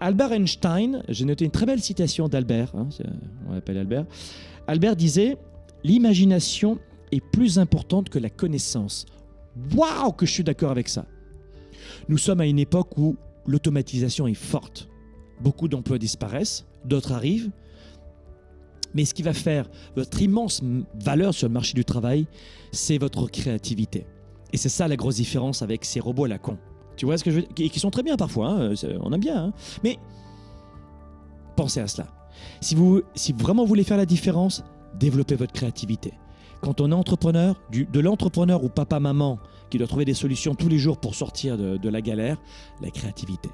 Albert Einstein, j'ai noté une très belle citation d'Albert, hein, c'est- on l'appelle Albert. Albert disait L'imagination est plus importante que la connaissance. Waouh, que je suis d'accord avec ça. Nous sommes à une époque où l'automatisation est forte. Beaucoup d'emplois disparaissent, d'autres arrivent. Mais ce qui va faire votre immense valeur sur le marché du travail, c'est votre créativité. Et c'est ça la grosse différence avec ces robots à la con. Tu vois ce que je veux dire? Qui qui sont très bien parfois, hein, c'est- on aime bien. hein. Mais pensez à cela. Si vous, vraiment voulez faire la différence, développez votre créativité. Quand on est entrepreneur, de l'entrepreneur ou papa-maman qui doit trouver des solutions tous les jours pour sortir de la galère, la créativité.